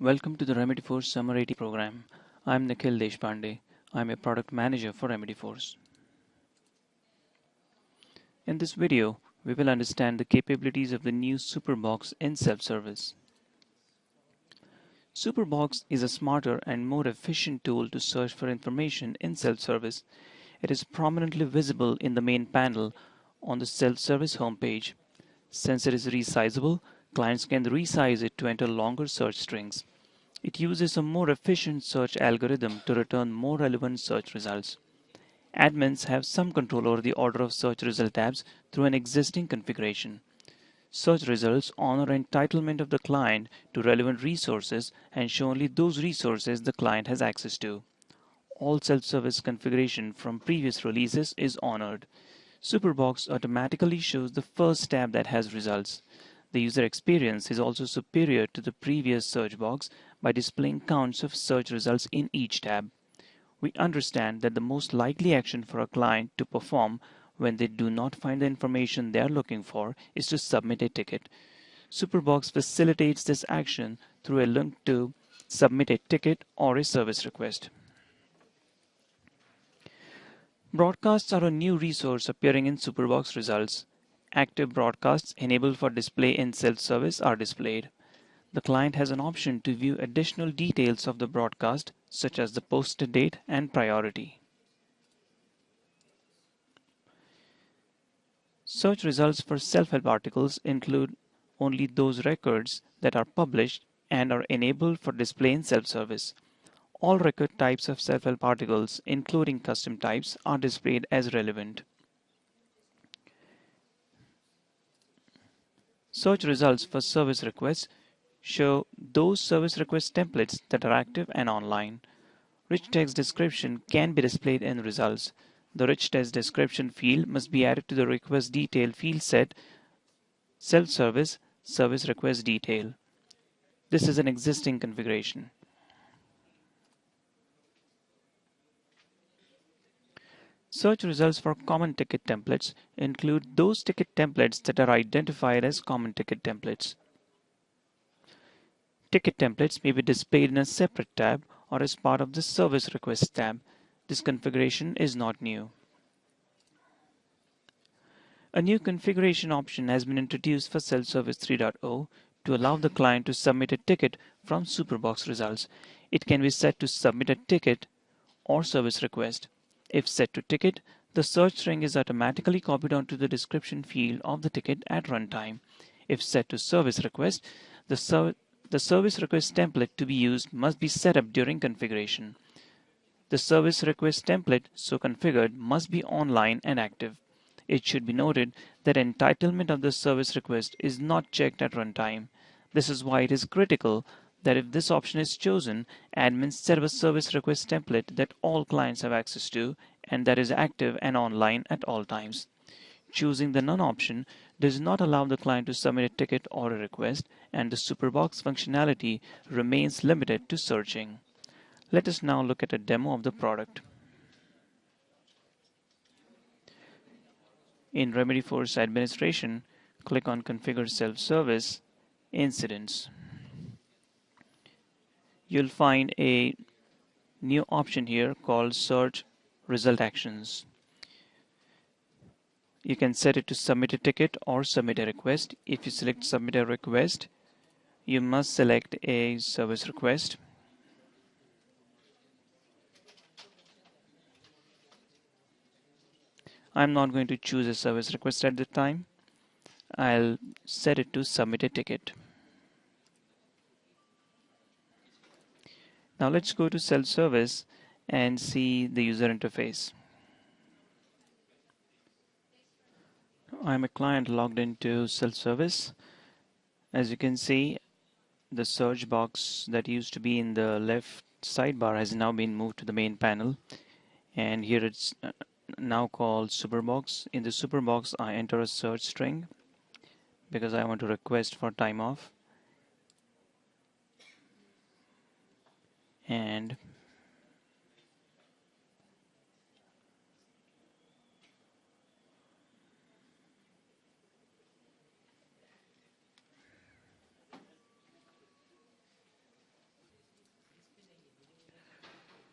Welcome to the Remedyforce Summer 80 program. I'm Nikhil Deshpande. I'm a product manager for Remedyforce. In this video, we will understand the capabilities of the new Superbox in self-service. Superbox is a smarter and more efficient tool to search for information in self-service. It is prominently visible in the main panel on the self-service homepage. Since it is resizable, clients can resize it to enter longer search strings. It uses a more efficient search algorithm to return more relevant search results. Admins have some control over the order of search result tabs through an existing configuration. Search results honor entitlement of the client to relevant resources and show only those resources the client has access to. All self-service configuration from previous releases is honored. Superbox automatically shows the first tab that has results. The user experience is also superior to the previous search box by displaying counts of search results in each tab. We understand that the most likely action for a client to perform when they do not find the information they are looking for is to submit a ticket. Superbox facilitates this action through a link to submit a ticket or a service request. Broadcasts are a new resource appearing in Superbox results. Active broadcasts enabled for display in self-service are displayed. The client has an option to view additional details of the broadcast, such as the posted date and priority. Search results for self-help articles include only those records that are published and are enabled for display in self-service. All record types of self-help articles, including custom types, are displayed as relevant. Search results for service requests show those service request templates that are active and online. Rich text description can be displayed in results. The rich text description field must be added to the request detail field set self-service service request detail. This is an existing configuration. Search results for common ticket templates include those ticket templates that are identified as common ticket templates. Ticket templates may be displayed in a separate tab or as part of the Service Request tab. This configuration is not new. A new configuration option has been introduced for Self-Service 3.0 to allow the client to submit a ticket from Superbox results. It can be set to submit a ticket or service request. If set to ticket, the search string is automatically copied onto the description field of the ticket at runtime. If set to service request, the, ser the service request template to be used must be set up during configuration. The service request template so configured must be online and active. It should be noted that entitlement of the service request is not checked at runtime. This is why it is critical that if this option is chosen, admins set up a service request template that all clients have access to and that is active and online at all times. Choosing the None option does not allow the client to submit a ticket or a request, and the Superbox functionality remains limited to searching. Let us now look at a demo of the product. In Remedyforce's administration, click on Configure Self-Service Incidents. You'll find a new option here called Search Result Actions. You can set it to submit a ticket or submit a request. If you select submit a request, you must select a service request. I'm not going to choose a service request at the time. I'll set it to submit a ticket. Now let's go to self-service and see the user interface. I'm a client logged into self-service. As you can see, the search box that used to be in the left sidebar has now been moved to the main panel. And here it's uh, now called Superbox. In the Superbox, I enter a search string because I want to request for time off. And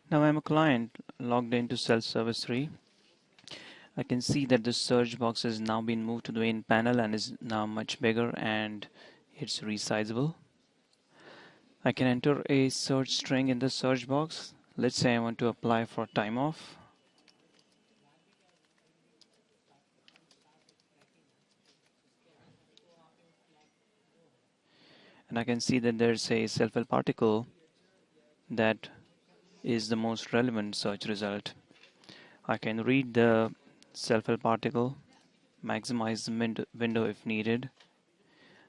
Now I'm a client logged into self-service 3. I can see that the search box has now been moved to the main panel and is now much bigger and it's resizable. I can enter a search string in the search box. Let's say I want to apply for time off. And I can see that there's a self-help article that is the most relevant search result. I can read the self-help article, maximize the window if needed.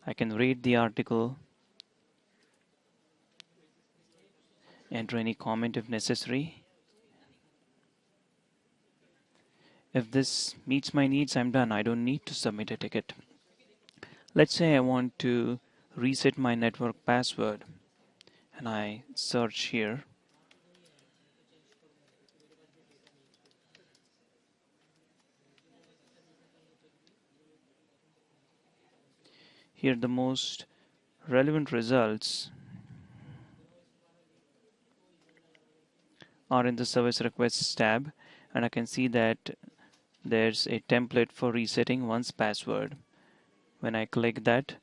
I can read the article, enter any comment if necessary. If this meets my needs, I'm done. I don't need to submit a ticket. Let's say I want to reset my network password and I search here Here the most relevant results are in the service requests tab and I can see that there's a template for resetting one's password. When I click that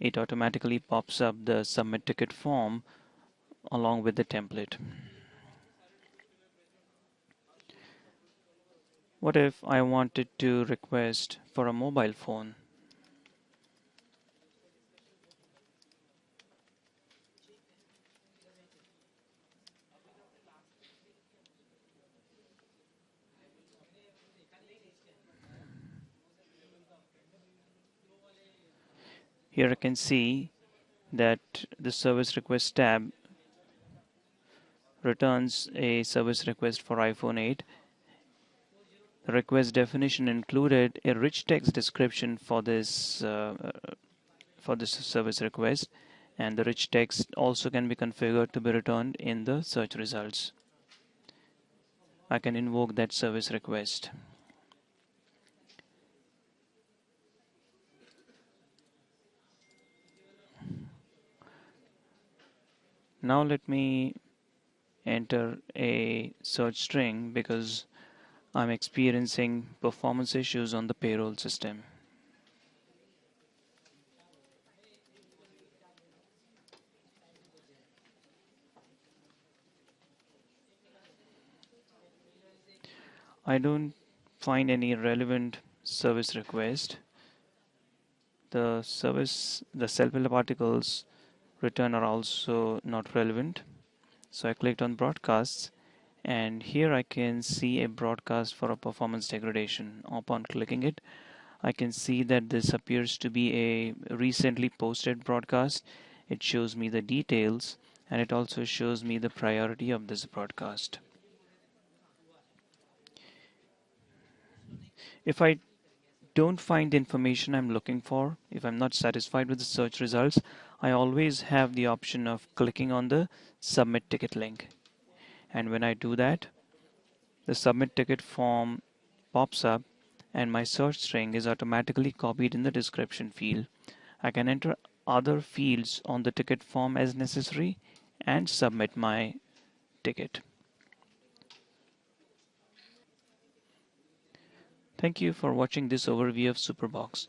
it automatically pops up the submit ticket form along with the template. What if I wanted to request for a mobile phone? Here I can see that the service request tab returns a service request for iPhone 8. The request definition included a rich text description for this uh, for this service request and the rich text also can be configured to be returned in the search results. I can invoke that service request. Now let me enter a search string because I'm experiencing performance issues on the payroll system. I don't find any relevant service request. The service, the self-help articles return are also not relevant. So I clicked on broadcasts and here I can see a broadcast for a performance degradation. Upon clicking it I can see that this appears to be a recently posted broadcast. It shows me the details and it also shows me the priority of this broadcast. If I don't find the information I'm looking for, if I'm not satisfied with the search results, I always have the option of clicking on the submit ticket link. And when I do that, the submit ticket form pops up and my search string is automatically copied in the description field. I can enter other fields on the ticket form as necessary and submit my ticket. Thank you for watching this overview of Superbox.